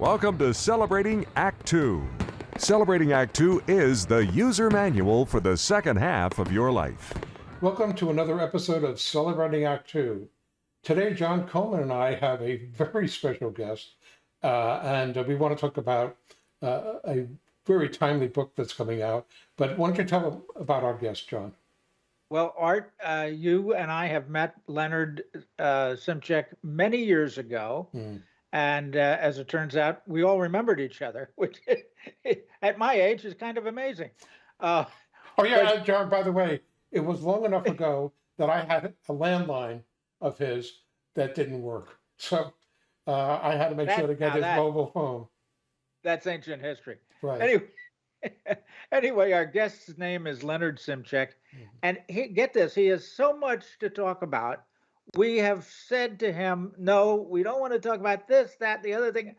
Welcome to Celebrating Act Two. Celebrating Act Two is the user manual for the second half of your life. Welcome to another episode of Celebrating Act Two. Today, John Coleman and I have a very special guest, uh, and we want to talk about uh, a very timely book that's coming out. But why don't you tell about our guest, John? Well, Art, uh, you and I have met Leonard uh, Szymczak many years ago. Mm. And uh, as it turns out, we all remembered each other, which at my age is kind of amazing. Uh, oh, yeah, but, John, by the way, it was long enough ago that I had a landline of his that didn't work. So uh, I had to make that, sure to get his that, mobile phone. That's ancient history. Right. Anyway, anyway, our guest's name is Leonard Szymczak. Mm-hmm. And he, get this, he has so much to talk about. We have said to him, no, we don't want to talk about this, that, the other thing.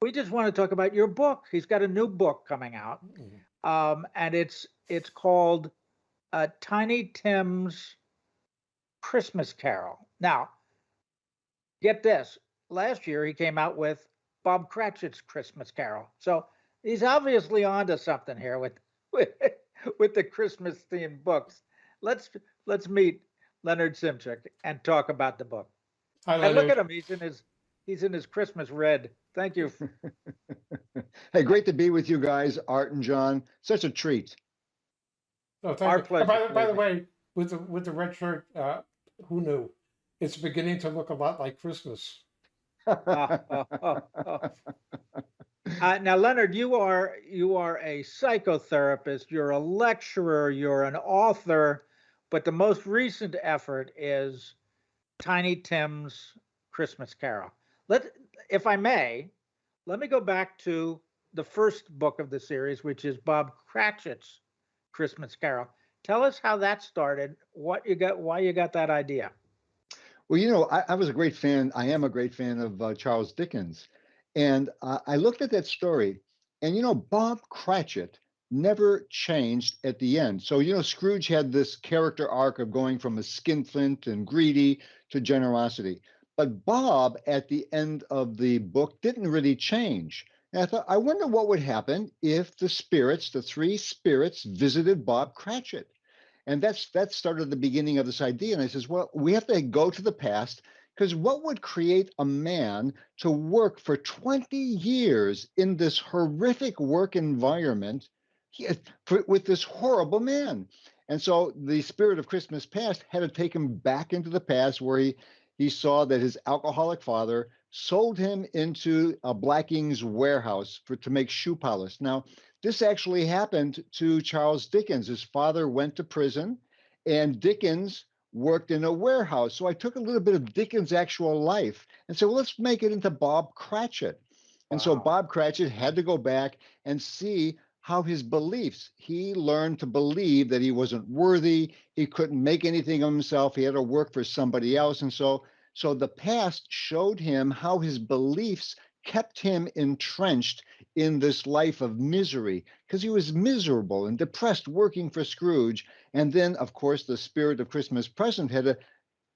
We just want to talk about your book. He's got a new book coming out, mm-hmm. um, and it's it's called uh, Tiny Tim's Christmas Carol. Now, get this. Last year he came out with Bob Cratchit's Christmas Carol. So he's obviously onto something here with with, with the Christmas themed books. Let's let's meet Leonard Szymczak and talk about the book. Hi, Leonard. and look at him; he's in his he's in his Christmas red. Thank you. hey, great to be with you guys, Art and John. Such a treat. Oh, thank Our you. pleasure. By, by, the way, with the with the red shirt, uh, who knew? It's beginning to look a lot like Christmas. oh, oh, oh, uh, now, Leonard, you are you are a psychotherapist. You're a lecturer. You're an author. But the most recent effort is Tiny Tim's Christmas Carol. Let, if I may, let me go back to the first book of the series, which is Bob Cratchit's Christmas Carol. Tell us how that started. What you got? Why you got that idea? Well, you know, I, I was a great fan. I am a great fan of uh, Charles Dickens, and uh, I looked at that story, and you know, Bob Cratchit never changed at the end. So, you know, Scrooge had this character arc of going from a skinflint and greedy to generosity. But Bob, at the end of the book, didn't really change. And I thought, I wonder what would happen if the spirits, the three spirits, visited Bob Cratchit. And that's that started the beginning of this idea. And I says, well, we have to go to the past because what would create a man to work for 20 years in this horrific work environment he, uh, for, with this horrible man? And so the spirit of Christmas past had to take him back into the past where he he saw that his alcoholic father sold him into a Blacking's warehouse for to make shoe polish. Now, this actually happened to Charles Dickens. His father went to prison, and Dickens worked in a warehouse. So I took a little bit of Dickens' actual life and said, well, let's make it into Bob Cratchit. And wow. so Bob Cratchit had to go back and see how his beliefs, he learned to believe that he wasn't worthy, he couldn't make anything of himself, he had to work for somebody else. And so, so the past showed him how his beliefs kept him entrenched in this life of misery because he was miserable and depressed working for Scrooge. And then, of course, the spirit of Christmas present had to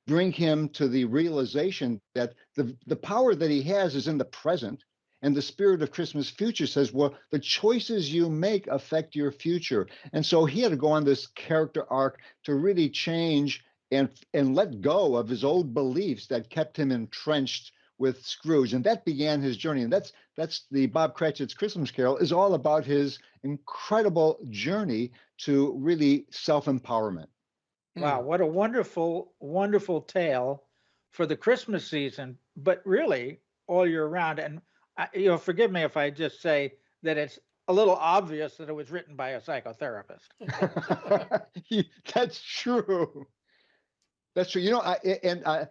bring him to the realization that the, the power that he has is in the present. And the spirit of Christmas future says, well, the choices you make affect your future. And so he had to go on this character arc to really change and and let go of his old beliefs that kept him entrenched with Scrooge, and that began his journey. And that's that's the Bob Cratchit's Christmas Carol is all about his incredible journey to really self empowerment. Hmm. Wow, what a wonderful, wonderful tale for the Christmas season, but really all year round. And I, you know, forgive me if I just say that it's a little obvious that it was written by a psychotherapist. That's true. That's true. You know, I and I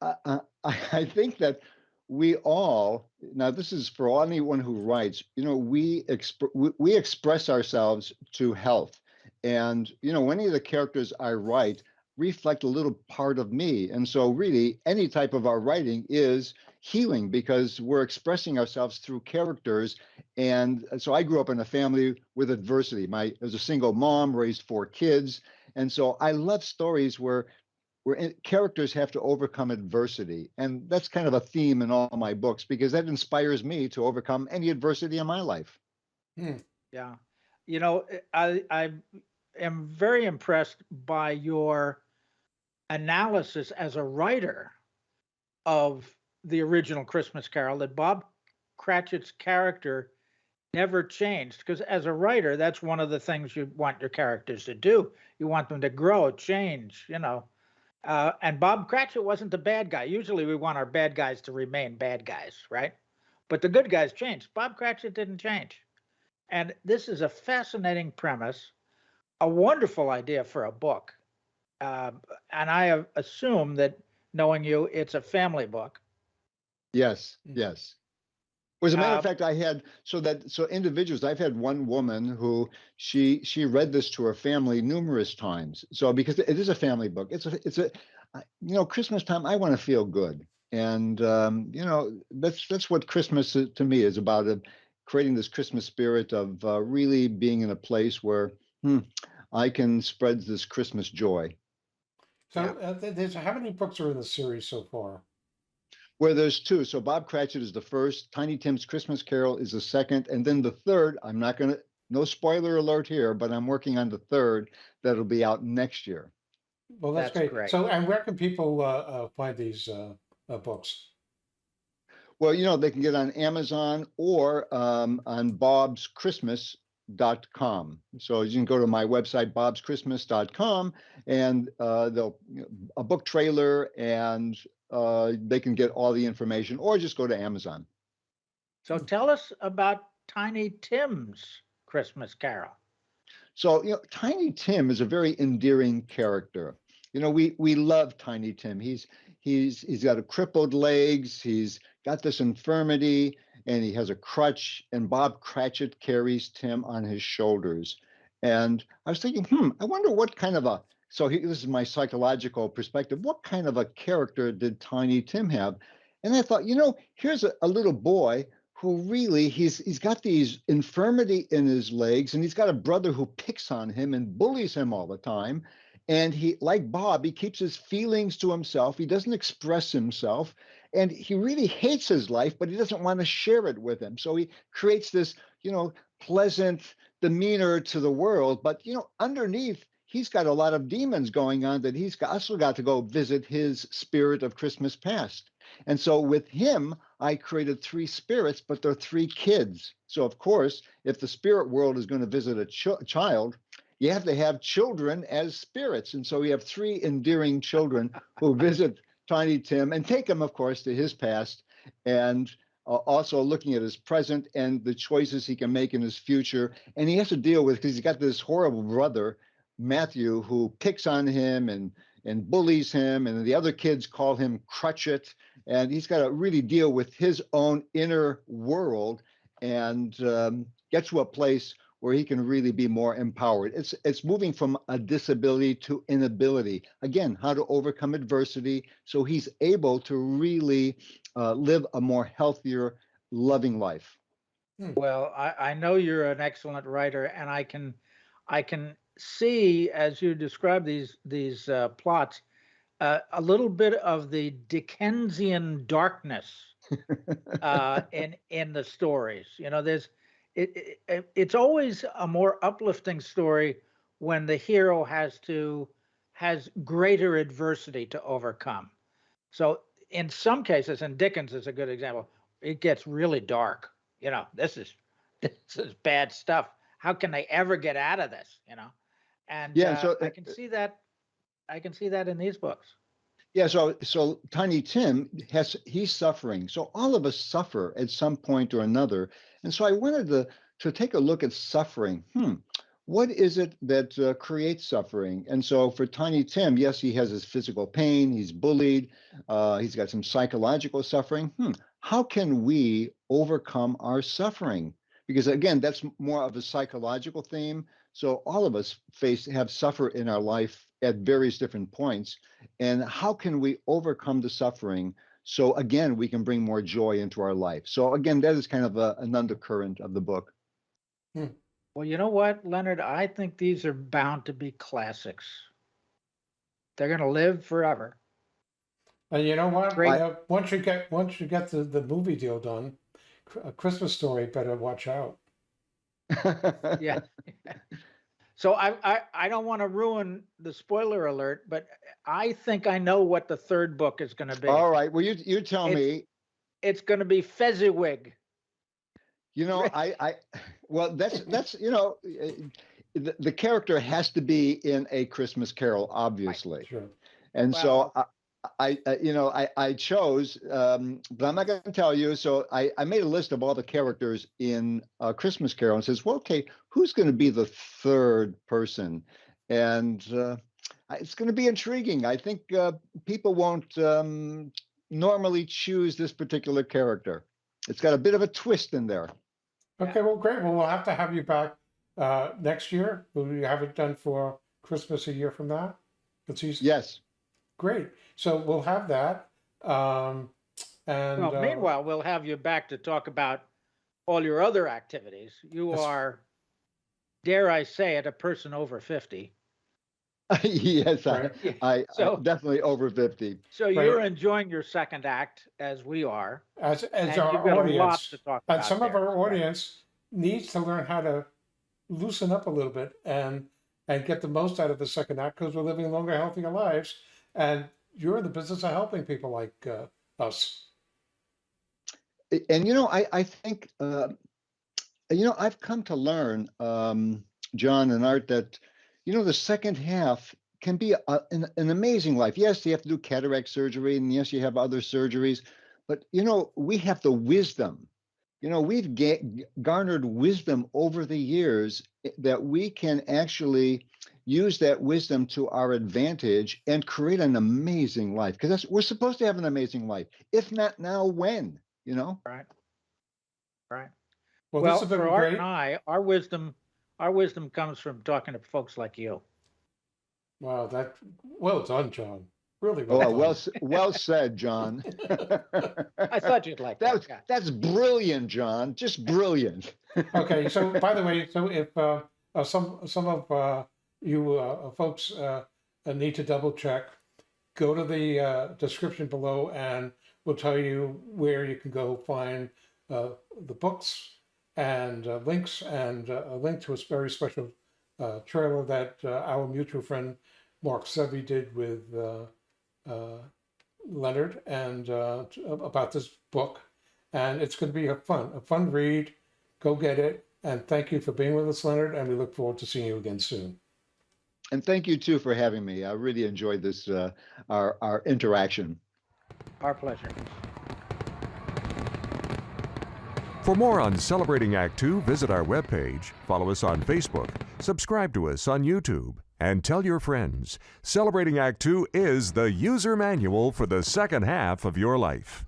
I, I think that we all now this is for anyone who writes you know we exp- we, we express ourselves to health and you know any of the characters i write reflect a little part of me and so really any type of our writing is healing because we're expressing ourselves through characters and uh, so i grew up in a family with adversity my as a single mom raised four kids and so i love stories where where characters have to overcome adversity. And that's kind of a theme in all my books because that inspires me to overcome any adversity in my life. Hmm, yeah. You know, eh, I I am very impressed by your analysis as a writer of the original Christmas Carol that Bob Cratchit's character never changed because as a writer that's one of the things you want your characters to do. You want them to grow change you know. Uh, and bob cratchit wasn't the bad guy. Usually we want our bad guys to remain bad guys right? But the good guys changed. Bob cratchit didn't change. And this is a fascinating premise a wonderful idea for a book. Uh, and i assume that knowing you it's a family book Yes, Mm. yes. As a matter Um, of fact, I had so that so individuals. I've had one woman who she she read this to her family numerous times. So because it is a family book, it's a it's a you know Christmas time. I want to feel good, and um, you know that's that's what Christmas is- to me is about. Uh, creating this Christmas spirit of uh, really being in a place where hmm, I can spread this Christmas joy. So, uh, there's how many books are in the series so far? Where there's two. So Bob Cratchit is the first, Tiny Tim's Christmas Carol is the second, and then the third, I'm not gonna, no spoiler alert here, but I'm working on the third that'll be out next year. Well, that's, That's great. great. So, and where can people uh, uh, find these uh, uh, books? Well, you know, they can get on Amazon or um, on bobschristmas.com. So you can go to my website, bobschristmas.com, and uh, they'll a book trailer, and uh, they can get all the information, or just go to Amazon. so tell us about tiny tim's christmas carol So, you know, Tiny Tim is a very endearing character. You know, we we love Tiny Tim. He's he's he's got a crippled legs, he's got this infirmity, and he has a crutch, and Bob Cratchit carries Tim on his shoulders. And I was thinking, hmm, I wonder what kind of a so he, this is my psychological perspective. What kind of a character did Tiny Tim have? And I thought, you know, here's a, a little boy who really he's he's got these infirmity in his legs and he's got a brother who picks on him and bullies him all the time. And he like bob he keeps his feelings to himself. He doesn't express himself. And he really hates his life but he doesn't want to share it with him. So he creates this you know pleasant demeanor to the world. But you know underneath he's got a lot of demons going on that he's also got to go visit his spirit of christmas past and so with him I created three spirits, but they're three kids. So, of course, if the spirit world is going to visit a ch- child, you have to have children as spirits. And so we have three endearing children who visit Tiny Tim and take him, of course, to his past and uh, also looking at his present and the choices he can make in his future. And he has to deal with because he's got this horrible brother, Matthew, who picks on him and and bullies him, and the other kids call him Crutchet and he's got to really deal with his own inner world and um, get to a place where he can really be more empowered. It's it's moving from a disability to inability. Again, how to overcome adversity so he's able to really uh, live a more healthier, loving life. Well, I, I know you're an excellent writer, and I can, I can see as you describe these these uh, plots, uh, a little bit of the Dickensian darkness uh, in in the stories. You know, there's it, it it's always a more uplifting story when the hero has to has greater adversity to overcome. So in some cases, and Dickens is a good example, it gets really dark. You know, this is this is bad stuff. How can they ever get out of this? You know, and Yeah, uh, so, I uh, can see that. I can see that in these books. Yeah, so so Tiny Tim has he's suffering. So all of us suffer at some point or another. And so I wanted to to take a look at suffering. Hmm, what is it that uh, creates suffering? And so for Tiny Tim, yes, he has his physical pain. He's bullied. Uh, he's got some psychological suffering. Hmm, how can we overcome our suffering? Because again, that's more of a psychological theme. So all of us face have suffer in our life at various different points and how can we overcome the suffering so again we can bring more joy into our life so again that is kind of a, an undercurrent of the book Well, you know what, Leonard? I think these are bound to be classics. They're going to live forever. And you know what? Great. Uh, once you get once you get the, the movie deal done, a Christmas story better watch out. Yeah. So I, I, I don't want to ruin the spoiler alert, but I think I know what the third book is going to be. All right. Well, you you tell It's- me. It's going to be Fezziwig. You know, I I well, that's that's you know, eh, the, the character has to be in a Christmas Carol, obviously. Sure. And so Well- I, I, uh, you know, I, I chose, um, but I'm not going to tell you. So I, I made a list of all the characters in uh, Christmas Carol and says, well, okay, who's going to be the third person? And uh, it's going to be intriguing. I think uh, people won't um, normally choose this particular character. It's got a bit of a twist in there. Okay, well, great. Well, we'll have to have you back uh, next year. Will we have it done for Christmas a year from now? It's easy. Yes. Great. So we'll have that. Um, and Well, uh, meanwhile, we'll have you back to talk about all your other activities. You are, dare I say it, a person over 50. yes, I, Right. I, I So- definitely over 50. So Right. you're enjoying your second act as we are. as as And our you've got a lot audience, to talk and about some of there. our Right. audience needs to learn how to loosen up a little bit and and get the most out of the second act because we're living longer, healthier lives. And you're in the business of helping people like uh, us. And you know i i think uh, you know i've come to learn um john and art that you know the second half can be a, an, an amazing life yes you have to do cataract surgery and yes you have other surgeries but you know we have the wisdom you know we've ga- garnered wisdom over the years eh, that we can actually use that wisdom to our advantage and create an amazing life because that's we're supposed to have an amazing life if not now when you know Right. Right. Well, Well, this has been for Art great. and I, our wisdom, our wisdom comes from talking to folks like you. Wow, that well done, John. Really well Oh, done. well, s- well said, John. I thought you'd like that that. yeah. that's brilliant, John. Just brilliant. okay, so by the way, so if uh, uh, some some of uh, you uh, folks uh, uh, need to double check, go to the uh, description below, and we'll tell you where you can go find uh, the books and uh, links, and uh, a link to a very special uh, trailer that uh, our mutual friend Mark Sevi did with uh, Leonard and uh, about this book, and it's going to be a fun a fun read. Go get it. And thank you for being with us, Leonard. And we look forward to seeing you again soon. And thank you too for having me. I really enjoyed this uh, our our interaction. Our pleasure. For more on Celebrating Act Two, visit our webpage, follow us on Facebook, subscribe to us on YouTube, and tell your friends. Celebrating Act Two is the user manual for the second half of your life.